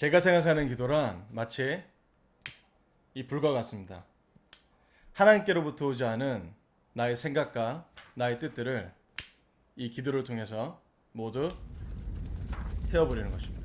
제가 생각하는 기도란 마치 이 불과 같습니다. 하나님께로부터 오지 않은 나의 생각과 나의 뜻들을 이 기도를 통해서 모두 태워버리는 것입니다.